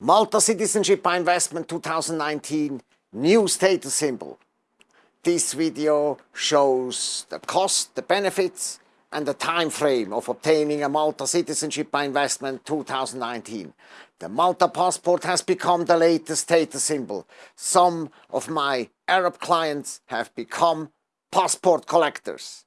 Malta Citizenship by Investment 2019 new status symbol. This video shows the cost, the benefits and the time frame of obtaining a Malta Citizenship by Investment 2019. The Malta passport has become the latest status symbol. Some of my Arab clients have become passport collectors.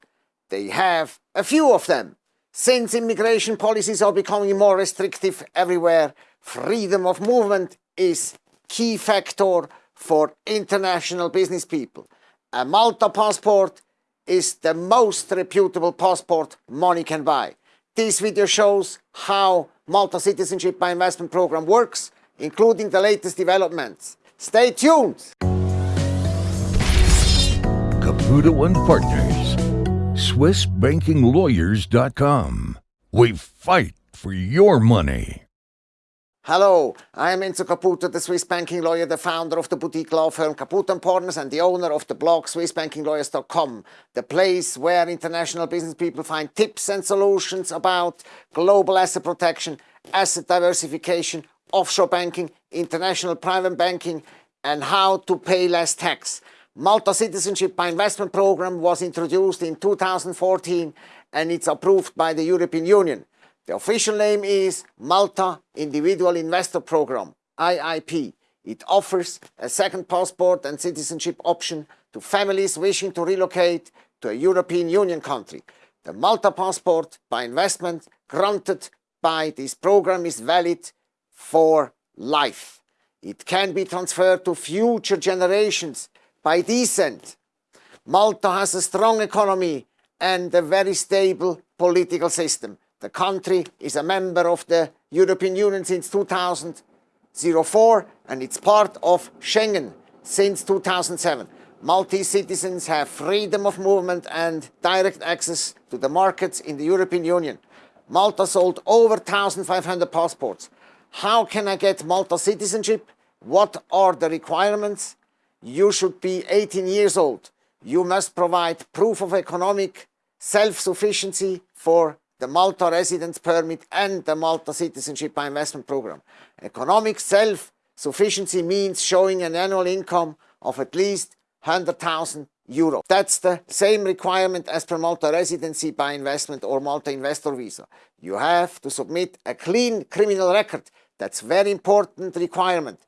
They have a few of them. Since immigration policies are becoming more restrictive everywhere, freedom of movement is key factor for international business people. A Malta passport is the most reputable passport money can buy. This video shows how Malta Citizenship by Investment Program works, including the latest developments. Stay tuned! Caputo and Partners, SwissBankingLawyers.com. We fight for your money. Hello, I am Enzo Caputo, the Swiss banking lawyer, the founder of the boutique law firm Caputo & Partners and the owner of the blog SwissBankingLawyers.com, the place where international business people find tips and solutions about global asset protection, asset diversification, offshore banking, international private banking and how to pay less tax. Malta Citizenship by Investment Program was introduced in 2014 and it's approved by the European Union. The official name is Malta Individual Investor Program, IIP. It offers a second passport and citizenship option to families wishing to relocate to a European Union country. The Malta passport by investment granted by this program is valid for life. It can be transferred to future generations by descent. Malta has a strong economy and a very stable political system. The country is a member of the European Union since 2004 and it's part of Schengen since 2007. Maltese citizens have freedom of movement and direct access to the markets in the European Union. Malta sold over 1,500 passports. How can I get Malta citizenship? What are the requirements? You should be 18 years old. You must provide proof of economic self-sufficiency for the Malta residence permit and the Malta citizenship by investment program. Economic self-sufficiency means showing an annual income of at least 100,000 euro. That's the same requirement as per Malta residency by investment or Malta investor visa. You have to submit a clean criminal record. That's very important requirement.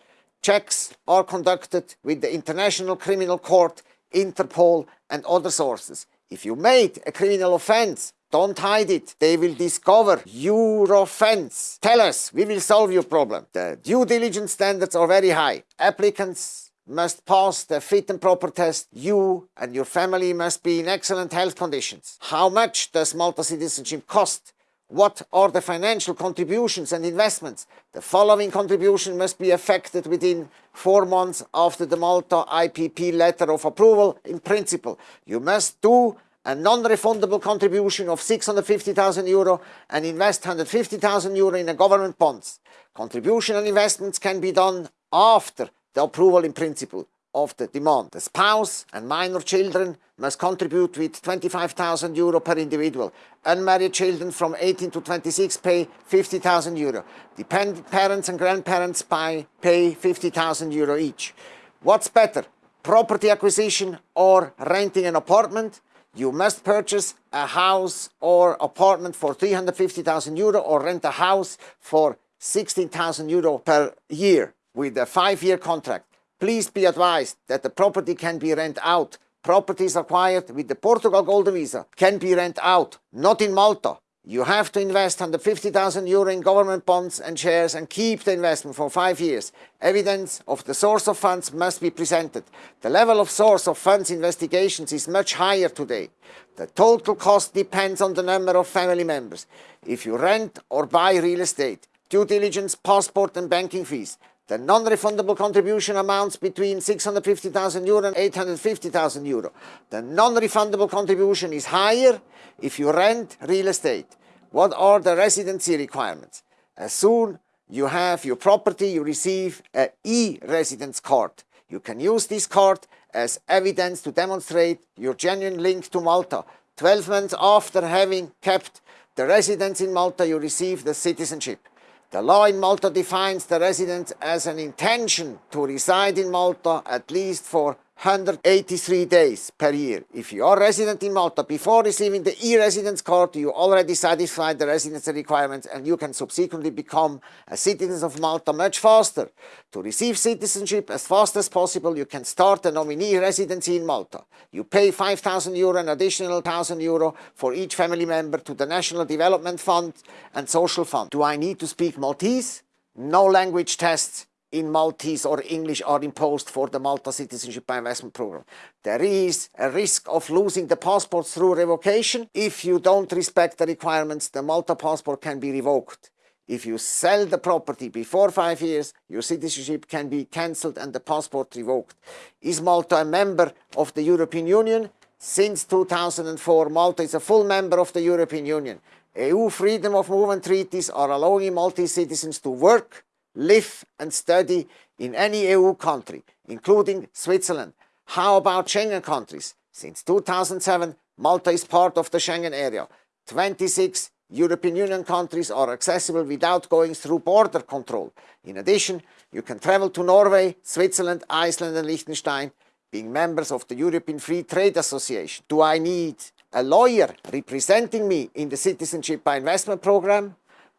Checks are conducted with the International Criminal Court, Interpol and other sources. If you made a criminal offense, don't hide it. They will discover your offense. Tell us, we will solve your problem. The due diligence standards are very high. Applicants must pass the fit and proper test. You and your family must be in excellent health conditions. How much does Malta citizenship cost? What are the financial contributions and investments? The following contribution must be effected within four months after the Malta IIP letter of approval in principle. You must do a non-refundable contribution of 650,000 euro and invest 150,000 euro in a government bonds. Contribution and investments can be done after the approval in principle of the demand. The spouse and minor children must contribute with 25,000 euro per individual. Unmarried children from 18 to 26 pay 50,000 euro. Dependent parents and grandparents pay 50,000 euro each. What's better, property acquisition or renting an apartment? You must purchase a house or apartment for 350,000 euro or rent a house for 16,000 euro per year with a five-year contract. Please be advised that the property can be rent out. Properties acquired with the Portugal Golden Visa can be rent out, not in Malta. You have to invest 150,000 euro in government bonds and shares and keep the investment for five years. Evidence of the source of funds must be presented. The level of source of funds investigations is much higher today. The total cost depends on the number of family members. If you rent or buy real estate, due diligence, passport and banking fees, the non-refundable contribution amounts between 650,000 euro and 850,000 euro. The non-refundable contribution is higher if you rent real estate. What are the residency requirements? As soon you have your property, you receive an e-residence card. You can use this card as evidence to demonstrate your genuine link to Malta. 12 months after having kept the residence in Malta, you receive the citizenship. The law in Malta defines the resident as an intention to reside in Malta at least for 183 days per year. If you are resident in Malta before receiving the e-residence card, you already satisfied the residency requirements and you can subsequently become a citizen of Malta much faster. To receive citizenship as fast as possible, you can start a nominee residency in Malta. You pay 5,000 euro and additional 1,000 euro for each family member to the National Development Fund and Social Fund. Do I need to speak Maltese? No language tests in Maltese or English are imposed for the Malta Citizenship by Investment Program. There is a risk of losing the passport through revocation. If you don't respect the requirements, the Malta passport can be revoked. If you sell the property before five years, your citizenship can be cancelled and the passport revoked. Is Malta a member of the European Union? Since 2004, Malta is a full member of the European Union. EU freedom of movement treaties are allowing Maltese citizens to work, live and study in any EU country, including Switzerland. How about Schengen countries? Since 2007, Malta is part of the Schengen area. 26 European Union countries are accessible without going through border control. In addition, you can travel to Norway, Switzerland, Iceland and Liechtenstein, being members of the European Free Trade Association. Do I need a lawyer representing me in the Citizenship by Investment Program?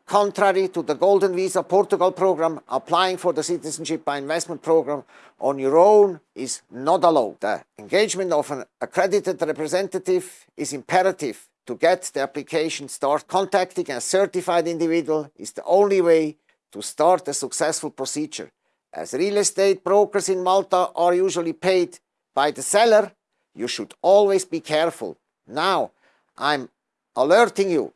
Contrary to the Golden Visa Portugal program, applying for the Citizenship by Investment program on your own is not allowed. The engagement of an accredited representative is imperative to get the application started. Contacting a certified individual is the only way to start a successful procedure. As real estate brokers in Malta are usually paid by the seller, you should always be careful. Now, I'm alerting you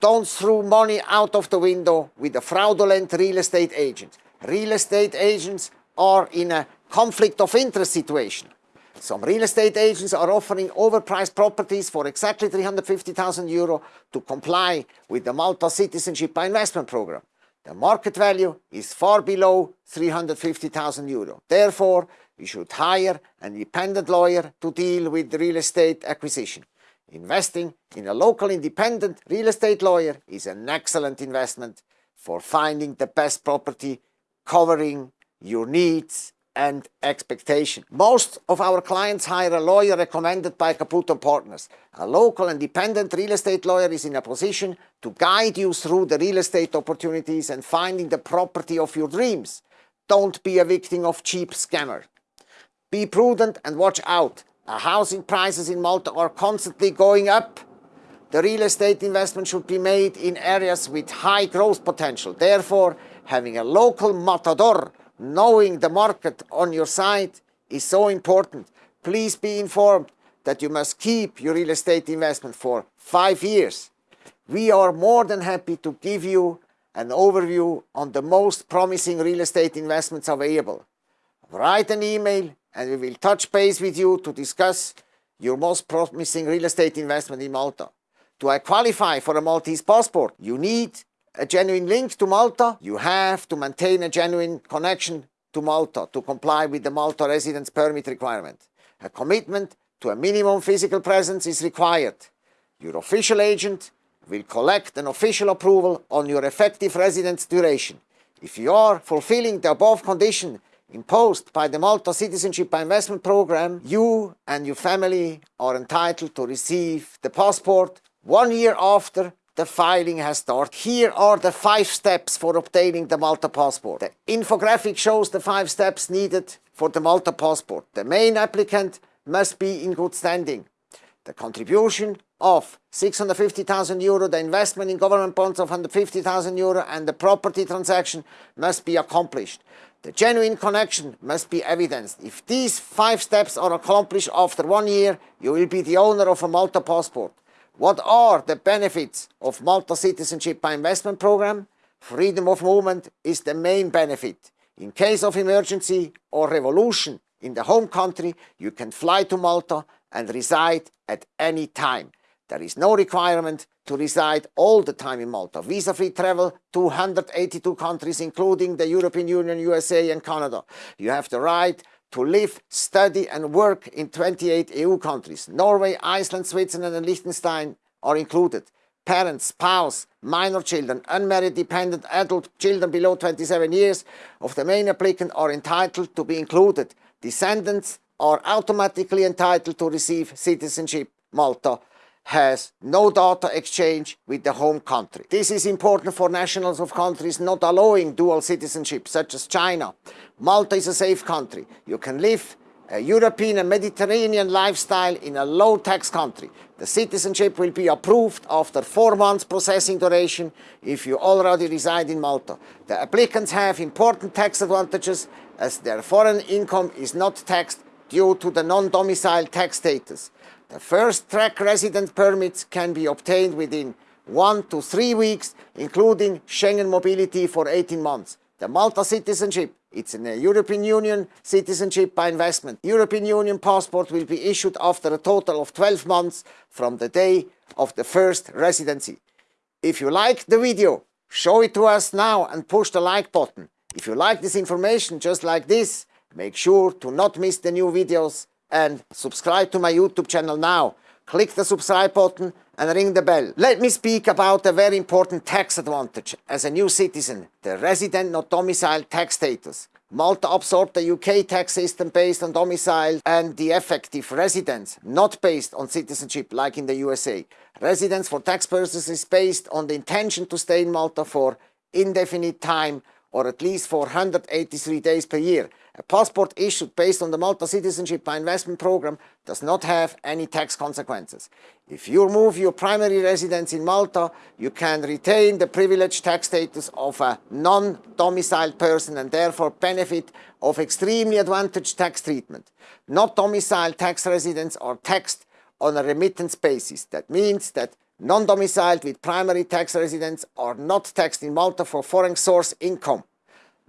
don't throw money out of the window with a fraudulent real estate agent. Real estate agents are in a conflict of interest situation. Some real estate agents are offering overpriced properties for exactly 350,000 euro to comply with the Malta Citizenship by Investment Program. The market value is far below 350,000 euro. Therefore, you should hire an independent lawyer to deal with real estate acquisition. Investing in a local independent real estate lawyer is an excellent investment for finding the best property covering your needs and expectation. Most of our clients hire a lawyer recommended by Caputo Partners. A local independent real estate lawyer is in a position to guide you through the real estate opportunities and finding the property of your dreams. Don't be a victim of cheap scammer. Be prudent and watch out. Uh, housing prices in Malta are constantly going up. The real estate investment should be made in areas with high growth potential. Therefore, having a local matador, knowing the market on your side is so important. Please be informed that you must keep your real estate investment for five years. We are more than happy to give you an overview on the most promising real estate investments available. Write an email and we will touch base with you to discuss your most promising real estate investment in Malta. Do I qualify for a Maltese passport? You need a genuine link to Malta. You have to maintain a genuine connection to Malta to comply with the Malta residence permit requirement. A commitment to a minimum physical presence is required. Your official agent will collect an official approval on your effective residence duration. If you are fulfilling the above condition, imposed by the Malta Citizenship by Investment Program, you and your family are entitled to receive the passport one year after the filing has started. Here are the five steps for obtaining the Malta passport. The infographic shows the five steps needed for the Malta passport. The main applicant must be in good standing. The contribution of 650,000 euro, the investment in government bonds of 150,000 euro and the property transaction must be accomplished. The genuine connection must be evidenced. If these five steps are accomplished after one year, you will be the owner of a Malta passport. What are the benefits of Malta Citizenship by Investment Program? Freedom of movement is the main benefit. In case of emergency or revolution in the home country, you can fly to Malta and reside at any time. There is no requirement to reside all the time in Malta. Visa-free travel to 182 countries, including the European Union, USA and Canada. You have the right to live, study and work in 28 EU countries. Norway, Iceland, Switzerland and Liechtenstein are included. parents, spouse, minor children, unmarried dependent adult children below 27 years of the main applicant are entitled to be included. Descendants are automatically entitled to receive citizenship. Malta has no data exchange with the home country. This is important for nationals of countries not allowing dual citizenship, such as China. Malta is a safe country. You can live a European and Mediterranean lifestyle in a low-tax country. The citizenship will be approved after four months processing duration if you already reside in Malta. The applicants have important tax advantages as their foreign income is not taxed due to the non-domicile tax status. The first track resident permits can be obtained within one to three weeks, including Schengen mobility for 18 months. The Malta citizenship it's a European Union citizenship by investment. European Union passport will be issued after a total of 12 months from the day of the first residency. If you like the video, show it to us now and push the like button. If you like this information just like this, make sure to not miss the new videos and subscribe to my YouTube channel now. Click the subscribe button and ring the bell. Let me speak about a very important tax advantage as a new citizen, the resident not domicile tax status. Malta absorbed the UK tax system based on domicile and the effective residence, not based on citizenship like in the USA. Residence for tax purposes is based on the intention to stay in Malta for indefinite time or at least for 183 days per year. A passport issued based on the Malta Citizenship by Investment Program does not have any tax consequences. If you move your primary residence in Malta, you can retain the privileged tax status of a non-domiciled person and therefore benefit of extremely advantaged tax treatment. Not domiciled tax residents are taxed on a remittance basis. That means that non-domiciled with primary tax residents are not taxed in Malta for foreign source income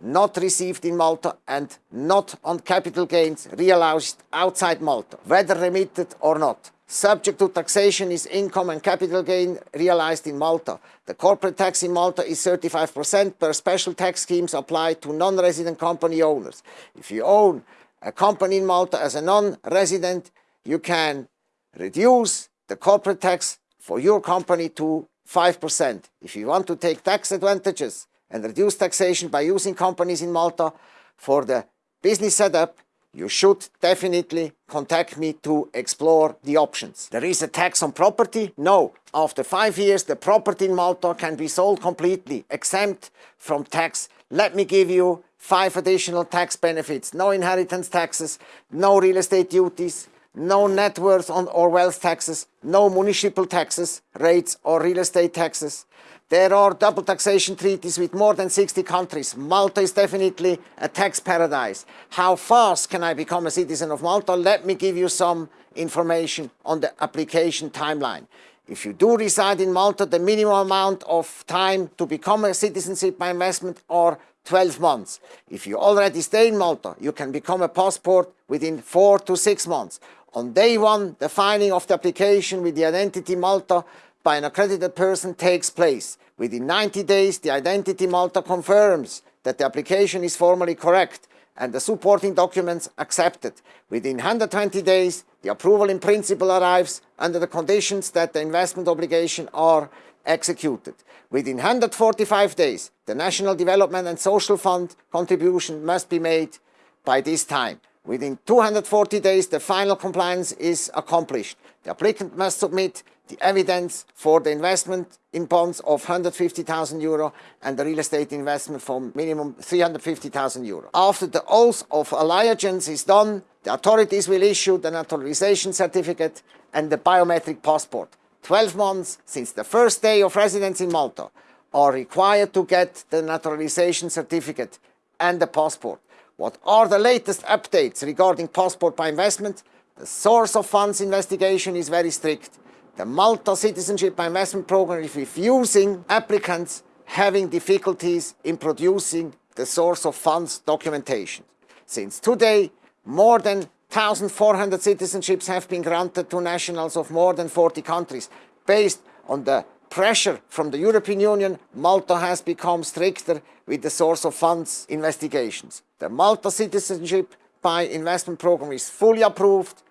not received in Malta and not on capital gains realized outside Malta, whether remitted or not. Subject to taxation is income and capital gain realized in Malta. The corporate tax in Malta is 35% per special tax schemes applied to non-resident company owners. If you own a company in Malta as a non-resident, you can reduce the corporate tax for your company to 5%. If you want to take tax advantages and reduce taxation by using companies in Malta for the business setup, you should definitely contact me to explore the options. There is a tax on property? No. After five years, the property in Malta can be sold completely, exempt from tax. Let me give you five additional tax benefits. No inheritance taxes, no real estate duties, no net worth on or wealth taxes, no municipal taxes, rates or real estate taxes, there are double taxation treaties with more than 60 countries. Malta is definitely a tax paradise. How fast can I become a citizen of Malta? Let me give you some information on the application timeline. If you do reside in Malta, the minimum amount of time to become a citizenship by investment are 12 months. If you already stay in Malta, you can become a passport within four to six months. On day one, the filing of the application with the identity Malta by an accredited person takes place. Within 90 days, the Identity Malta confirms that the application is formally correct and the supporting documents accepted. Within 120 days, the approval in principle arrives under the conditions that the investment obligation are executed. Within 145 days, the National Development and Social Fund contribution must be made by this time. Within 240 days, the final compliance is accomplished. The applicant must submit the evidence for the investment in bonds of 150,000 euro and the real estate investment for minimum 350,000 euro. After the oath of allegiance is done, the authorities will issue the naturalization certificate and the biometric passport. 12 months since the first day of residence in Malta are required to get the naturalization certificate and the passport. What are the latest updates regarding passport by investment? The source of funds investigation is very strict. The Malta Citizenship by Investment Program is refusing applicants having difficulties in producing the source of funds documentation. Since today, more than 1,400 citizenships have been granted to nationals of more than 40 countries. Based on the pressure from the European Union, Malta has become stricter with the source of funds investigations. The Malta Citizenship by Investment Program is fully approved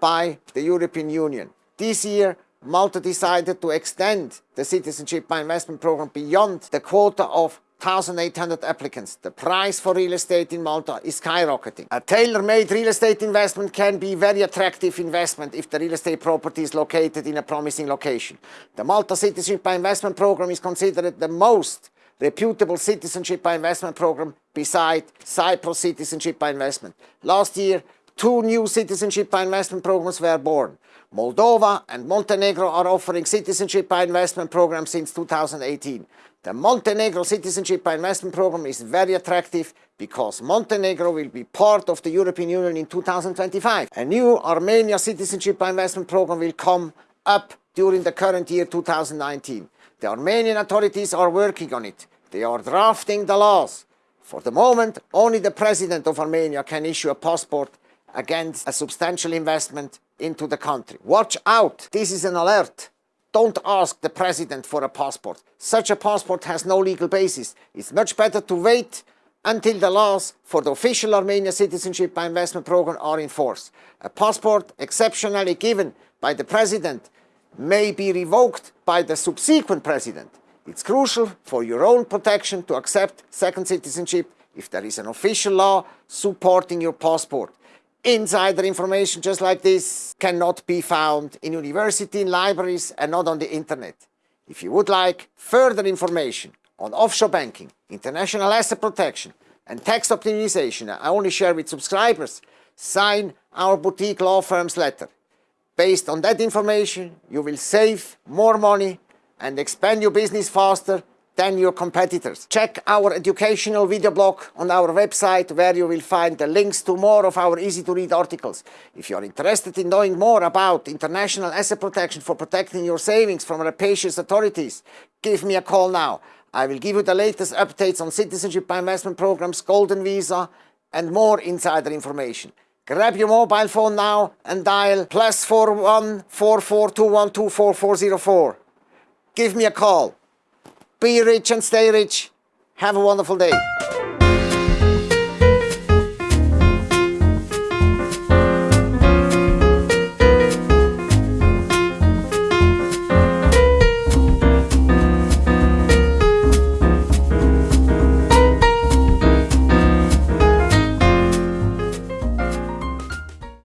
by the European Union. This year, Malta decided to extend the Citizenship by Investment program beyond the quota of 1,800 applicants. The price for real estate in Malta is skyrocketing. A tailor-made real estate investment can be very attractive investment if the real estate property is located in a promising location. The Malta Citizenship by Investment program is considered the most reputable citizenship by investment program beside Cyprus Citizenship by Investment. Last year, two new citizenship by investment programs were born. Moldova and Montenegro are offering citizenship by investment programs since 2018. The Montenegro Citizenship by Investment Program is very attractive because Montenegro will be part of the European Union in 2025. A new Armenia Citizenship by Investment Program will come up during the current year 2019. The Armenian authorities are working on it. They are drafting the laws. For the moment, only the president of Armenia can issue a passport against a substantial investment into the country. Watch out! This is an alert. Don't ask the president for a passport. Such a passport has no legal basis. It's much better to wait until the laws for the official Armenia Citizenship by Investment Program are in force. A passport exceptionally given by the president may be revoked by the subsequent president. It's crucial for your own protection to accept second citizenship if there is an official law supporting your passport. Insider information just like this cannot be found in university, in libraries and not on the internet. If you would like further information on offshore banking, international asset protection and tax optimization I only share with subscribers, sign our boutique law firm's letter. Based on that information, you will save more money and expand your business faster than your competitors. Check our educational video blog on our website where you will find the links to more of our easy to read articles. If you are interested in knowing more about international asset protection for protecting your savings from rapacious authorities, give me a call now. I will give you the latest updates on citizenship by investment programs, golden visa and more insider information. Grab your mobile phone now and dial plus 41 44212444. Give me a call. Be rich and stay rich. Have a wonderful day.